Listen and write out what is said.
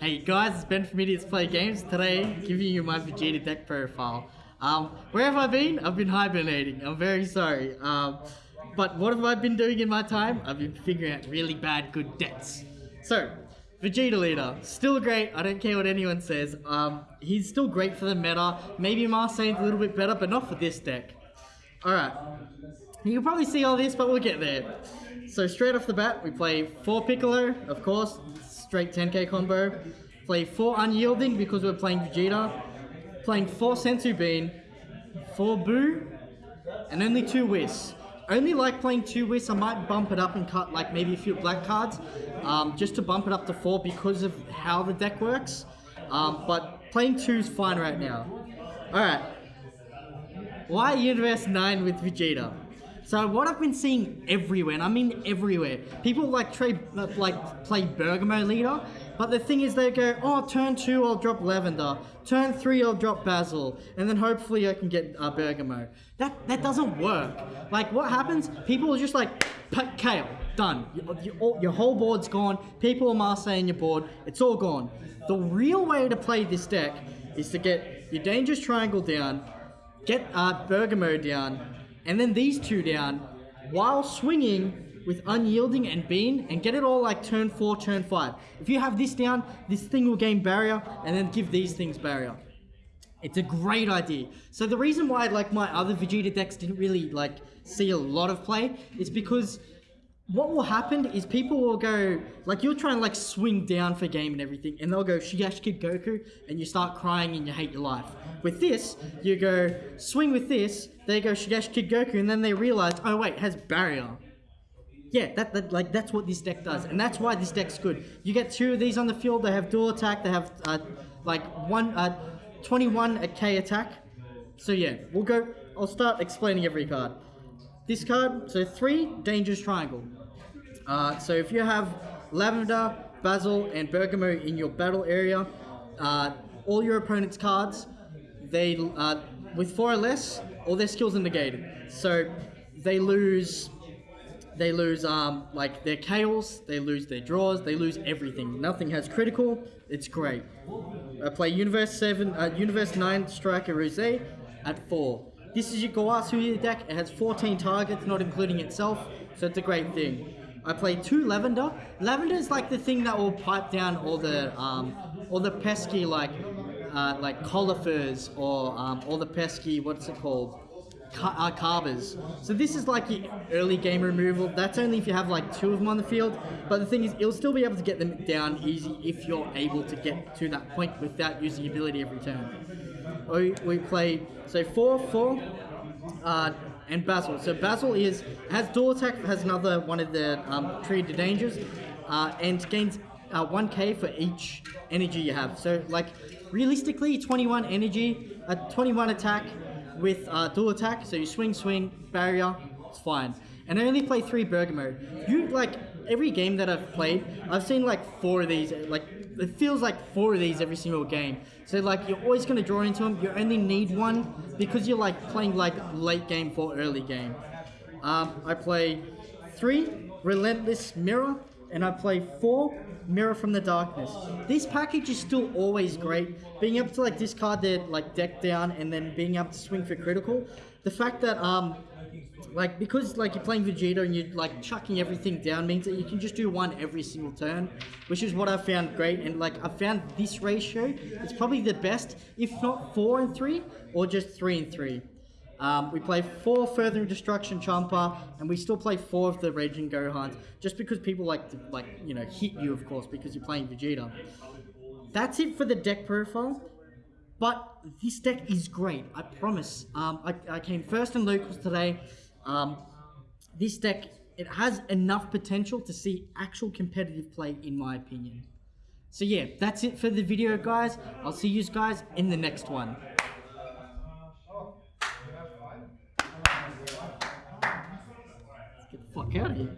Hey guys, it's Ben from Idiots Play Games. Today, giving you my Vegeta deck profile. Um, where have I been? I've been hibernating. I'm very sorry. Um, but what have I been doing in my time? I've been figuring out really bad good decks. So, Vegeta Leader, still great. I don't care what anyone says. Um, he's still great for the meta. Maybe Marseille's a little bit better, but not for this deck. Alright. You can probably see all this, but we'll get there. So straight off the bat, we play 4 Piccolo, of course, straight 10k combo. Play 4 Unyielding because we're playing Vegeta. Playing 4 Senzu Bean, 4 Buu, and only 2 Whis. Only like playing 2 Whis, I might bump it up and cut like maybe a few black cards, um, just to bump it up to 4 because of how the deck works. Um, but playing 2 is fine right now. Alright, why Universe 9 with Vegeta? So what I've been seeing everywhere, and I mean everywhere, people like try, like play Bergamo leader, but the thing is they go, oh, turn two I'll drop Lavender, turn three I'll drop Basil, and then hopefully I can get uh, Bergamo. That that doesn't work. Like what happens? People are just like, Kale, done. Your, your, your whole board's gone. People are Marseille your board. It's all gone. The real way to play this deck is to get your Dangerous Triangle down, get uh, Bergamo down, and then these two down while swinging with Unyielding and Bean and get it all like turn 4, turn 5. If you have this down, this thing will gain barrier and then give these things barrier. It's a great idea. So the reason why like my other Vegeta decks didn't really like see a lot of play is because what will happen is people will go like you'll try and like swing down for game and everything and they'll go Shigash Kid Goku and you start crying and you hate your life. With this, you go swing with this, they go Shigash Kid Goku and then they realize, oh wait, it has barrier. Yeah, that, that like that's what this deck does, and that's why this deck's good. You get two of these on the field. They have dual attack. They have uh, like one uh, 21 a K attack. So yeah, we'll go. I'll start explaining every card. This card, so three dangerous triangle. Uh, so if you have Lavender, Basil, and Bergamo in your battle area, uh, all your opponent's cards, they uh, with four or less, all their skills are negated. So they lose they lose um, like their chaos, they lose their draws, they lose everything. Nothing has critical. It's great. I play Universe Seven, uh, Universe Nine Striker Rose at four. This is your Gowasu deck. It has 14 targets, not including itself, so it's a great thing. I play two Lavender. Lavender is like the thing that will pipe down all the um, all the pesky like uh, like Colifers or um, all the pesky what's it called uh, carvers. So this is like your early game removal. That's only if you have like two of them on the field. But the thing is, you'll still be able to get them down easy if you're able to get to that point without using ability every turn. We, we play, so 4, 4, uh, and Basil. So Basil is has dual attack, has another one of the um, dangers, uh, and gains uh, 1k for each energy you have. So like realistically, 21 energy, a uh, 21 attack, with uh, dual attack, so you swing, swing, barrier, it's fine. And I only play three Bergamo. You, like, every game that I've played, I've seen like four of these, like, it feels like four of these every single game. So like, you're always going to draw into them, you only need one, because you're like playing like late game for early game. Um, I play three Relentless Mirror, and I play four Mirror from the Darkness. This package is still always great. Being able to like discard their like deck down and then being able to swing for critical. The fact that um like because like you're playing Vegeta and you're like chucking everything down means that you can just do one every single turn, which is what I found great. And like I found this ratio, it's probably the best, if not four and three, or just three and three. Um, we play four Furthering Destruction Champa, and we still play four of the Raging Gohans, just because people like to, like, you know, hit you, of course, because you're playing Vegeta. That's it for the deck profile, but this deck is great, I promise. Um, I, I came first in locals today. Um, this deck, it has enough potential to see actual competitive play, in my opinion. So yeah, that's it for the video, guys. I'll see you guys in the next one. County